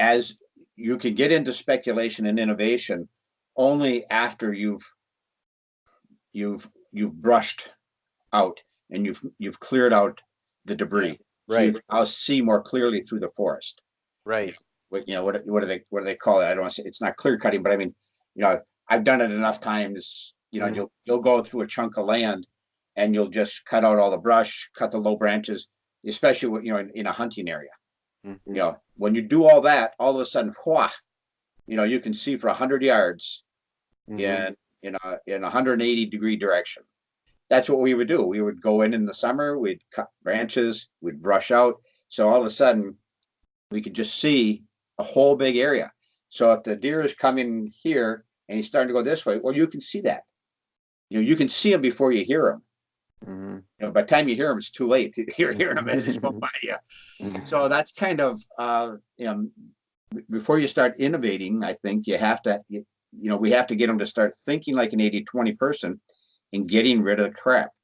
as you can get into speculation and innovation only after you've you've you've brushed out and you've you've cleared out the debris. So you Right, I'll see more clearly through the forest. right. What, you know, what, what do they, what do they call it? I don't want to say, it's not clear cutting, but I mean, you know, I've done it enough times, you know, Mhm. you'll, you'll go through a chunk of land and you'll just cut out all the brush, cut the low branches, especially, you know, in, in a hunting area. Mhm. You know, when you do all that, all of a sudden, you know, you can see for a hundred yards Mhm. in, in a, in a hundred and eighty degree direction. That's what we would do. We would go in in the summer, we'd cut branches, we'd brush out. So all of a sudden, we could just see a whole big area. So if the deer is coming here and he's starting to go this way, well, you can see that. You know, you can see him before you hear him. Mhm. You know, by the time you hear him, it's too late. You're hearing him as he's going by you. Mhm. So that's kind of, uh, you know, before you start innovating, I think you have to, you you know, we have to get them to start thinking like an 80-20 person and getting rid of the crap.